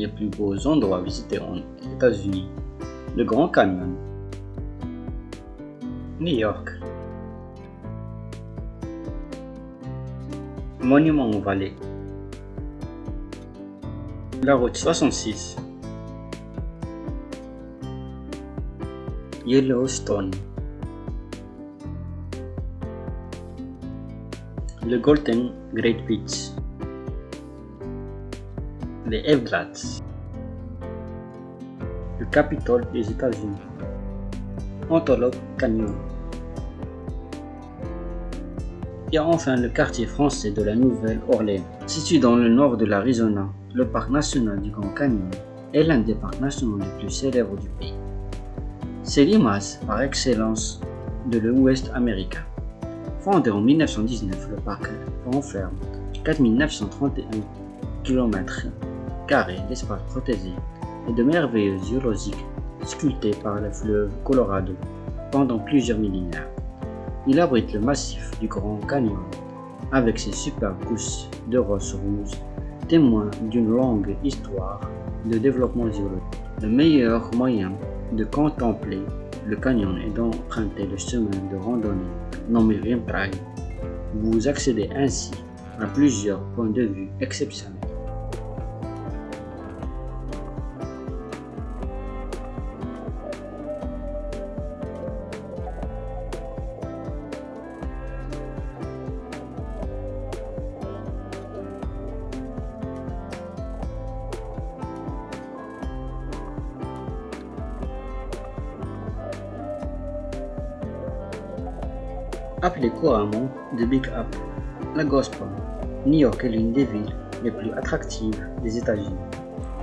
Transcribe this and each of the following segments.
les plus beaux endroits visités aux États-Unis, le Grand Canyon, New York, Monument Valley, la route 66, Yellowstone, le Golden Great Beach, les Everglades, le Capitole des États-Unis, Antelope Canyon, et enfin le quartier français de la Nouvelle-Orléans. Situé dans le nord de l'Arizona, le parc national du Grand Canyon est l'un des parcs nationaux les plus célèbres du pays. C'est l'image par excellence de l'Ouest américain. Fondé en 1919, le parc renferme 4931 km d'espace protégé et de merveilleux zoologiques sculptés par le fleuve Colorado pendant plusieurs millénaires. Il abrite le massif du Grand Canyon avec ses superbes couches de roches rouges, témoins d'une longue histoire de développement zoologique. Le meilleur moyen de contempler le canyon est d'emprunter le chemin de randonnée nommé Rim Trail. Vous accédez ainsi à plusieurs points de vue exceptionnels. Appelé couramment The Big Apple, la Gospel, New York est l'une des villes les plus attractives des États-Unis.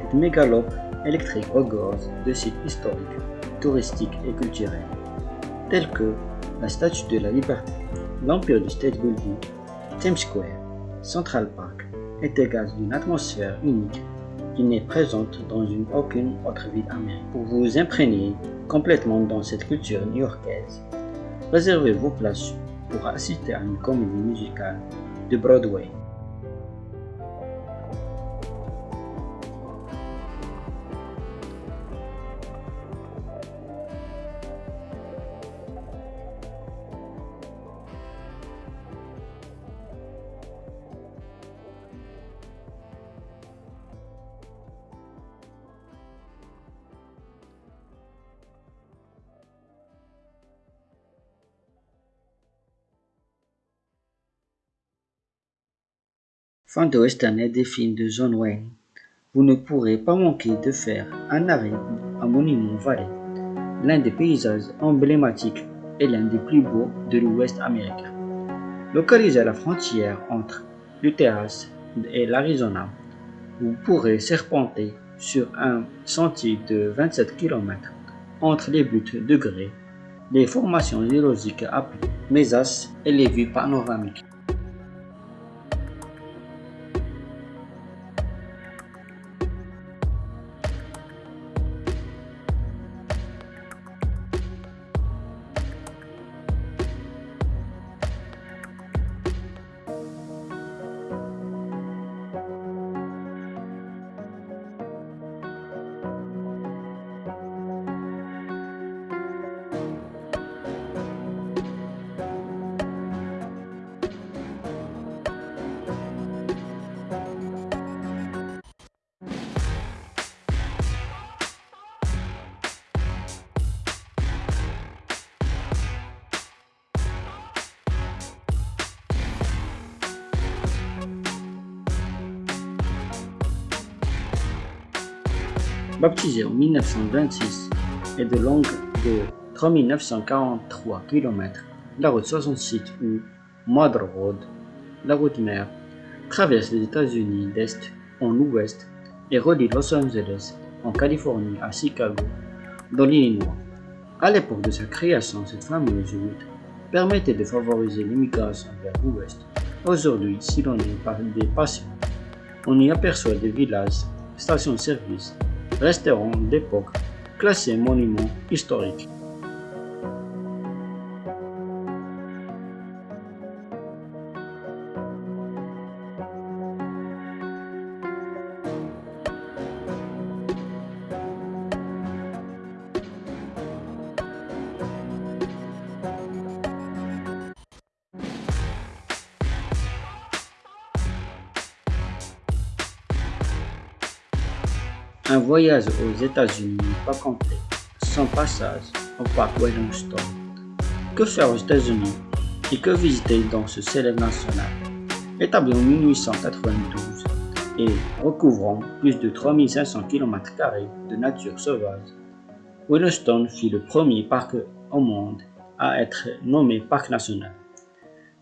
Cette mégalope électrique regorge de sites historiques, touristiques et culturels, tels que la Statue de la Liberté, l'Empire du State Building, Times Square, Central Park et dégage d'une atmosphère unique qui n'est présente dans une, aucune autre ville américaine. Pour vous imprégner complètement dans cette culture new-yorkaise, Réservez vos places pour assister à une comédie musicale de Broadway. Fin de western et des films de John Wayne, vous ne pourrez pas manquer de faire un arrêt à Monument Valley, l'un des paysages emblématiques et l'un des plus beaux de l'Ouest américain. Localisé à la frontière entre le Texas et l'Arizona, vous pourrez serpenter sur un sentier de 27 km entre les buttes de grès, les formations géologiques appelées mesas et les vues panoramiques. Baptisée en 1926 et de longue de 3943 km, la route 68 ou Mother Road, la route mère, traverse les États-Unis d'est en ouest et relie Los Angeles en Californie à Chicago, dans l'Illinois. À l'époque de sa création, cette fameuse route permettait de favoriser l'immigration vers l'ouest. Aujourd'hui, si l'on est des patients, on y aperçoit des villages, stations-service restaurant d'époque, classé monument historique. Un voyage aux États-Unis pas complet sans passage au parc Wellington. Que faire aux États-Unis et que visiter dans ce célèbre national? Établi en 1892 et recouvrant plus de 3500 km de nature sauvage, Yellowstone fut le premier parc au monde à être nommé parc national.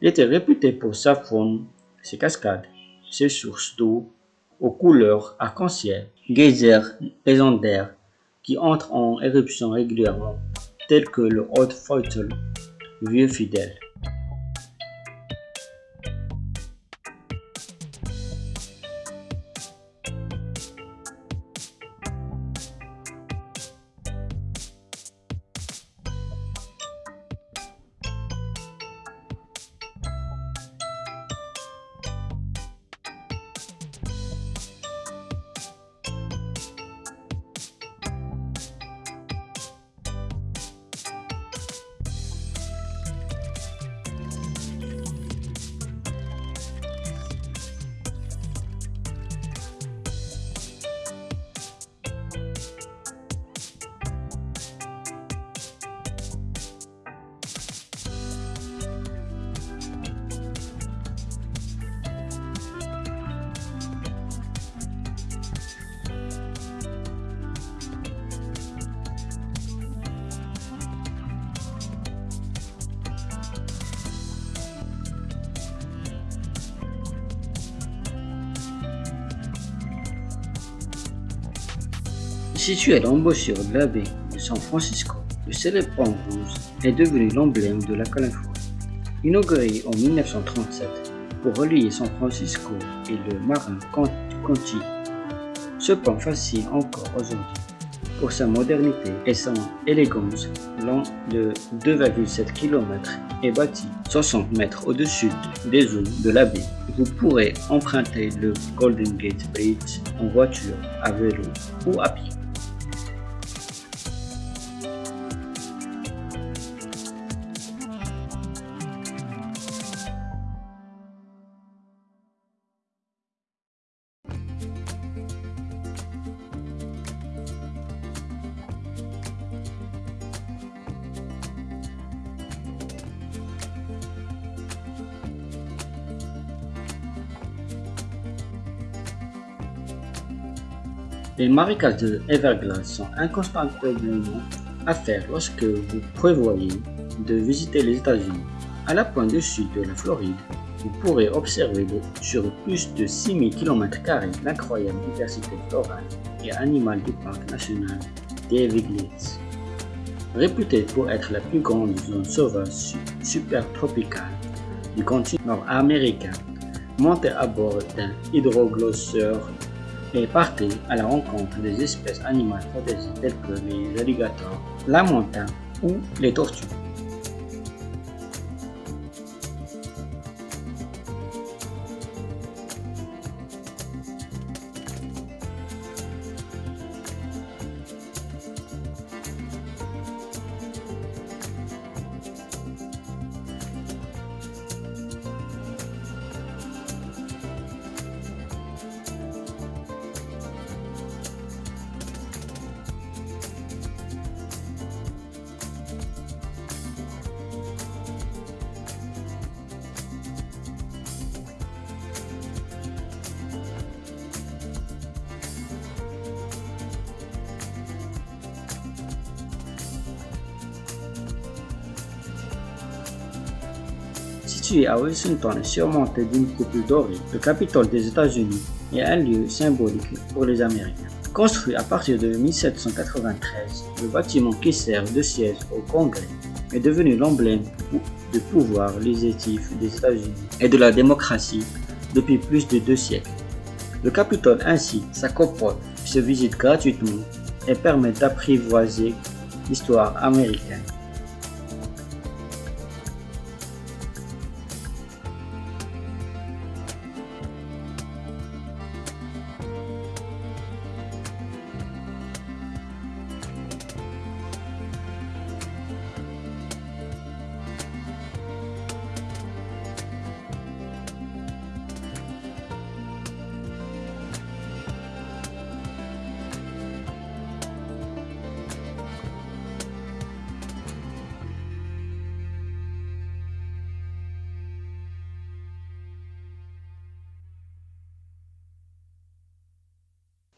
Il était réputé pour sa faune, ses cascades, ses sources d'eau aux couleurs arc-en-ciel, geysers légendaires qui entrent en éruption régulièrement, tels que le Old Faithful, vieux fidèle. Situé à l'embouchure de la baie de San Francisco, le célèbre pont rouge est devenu l'emblème de la Californie. Inauguré en 1937 pour relier San Francisco et le marin Conti, ce pont fascine encore aujourd'hui pour sa modernité et son élégance long de 2,7 km et bâti 60 mètres au-dessus des eaux de la baie. Vous pourrez emprunter le Golden Gate Bridge en voiture, à vélo ou à pied. Les marécages de Everglades sont incontestablement à faire lorsque vous prévoyez de visiter les États-Unis. À la pointe du sud de la Floride, vous pourrez observer sur plus de 6000 km l'incroyable diversité florale et animale du parc national des Everglades. Réputée pour être la plus grande zone sauvage supertropicale du continent nord-américain, montez à bord d'un hydroglosseur et partez à la rencontre des espèces animales protégées telles que les alligators, la montagne ou les tortues. Situé à Washington surmonté d'une coupe dorée, le Capitole des États-Unis est un lieu symbolique pour les Américains. Construit à partir de 1793, le bâtiment qui sert de siège au Congrès est devenu l'emblème du pouvoir législatif des États-Unis et de la démocratie depuis plus de deux siècles. Le Capitole ainsi s'accopole, se visite gratuitement et permet d'apprivoiser l'histoire américaine.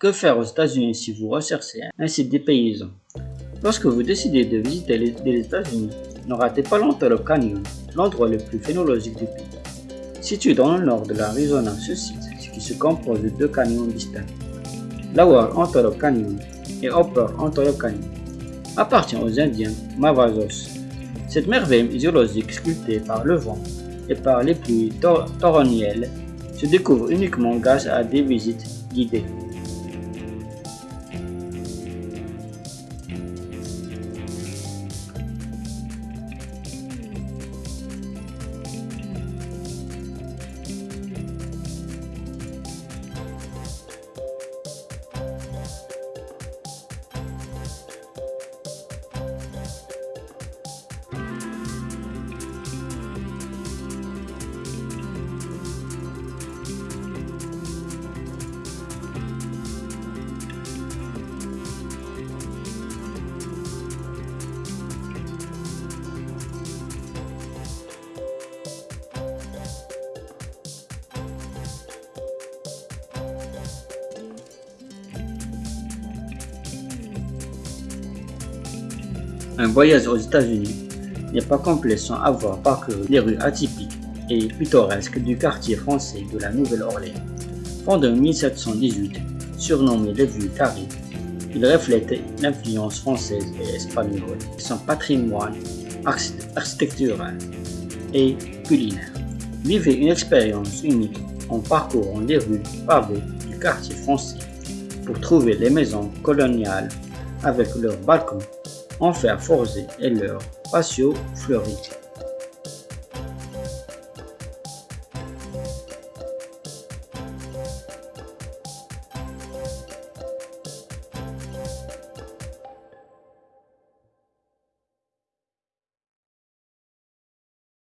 Que faire aux États-Unis si vous recherchez un site des paysans? Lorsque vous décidez de visiter les États-Unis, ne ratez pas l'Antelope Canyon, l'endroit le plus phénologique du pays. Situé dans le nord de l'Arizona, ce site, qui se compose de deux canyons distincts, Lower Antelope Canyon et Upper Antelope Canyon, appartient aux Indiens Mavazos. Cette merveille géologique sculptée par le vent et par les pluies torrentielles se découvre uniquement grâce à des visites guidées. Un voyage aux États-Unis n'est pas complet sans avoir parcouru les rues atypiques et pittoresques du quartier français de la Nouvelle-Orléans. Fondé en 1718, surnommé le Vieux Paris, il reflète l'influence française et espagnole son patrimoine architectural et culinaire. Vivez une expérience unique en parcourant les rues pavées du quartier français pour trouver les maisons coloniales avec leurs balcons en fer forgé et leur patio fleuri.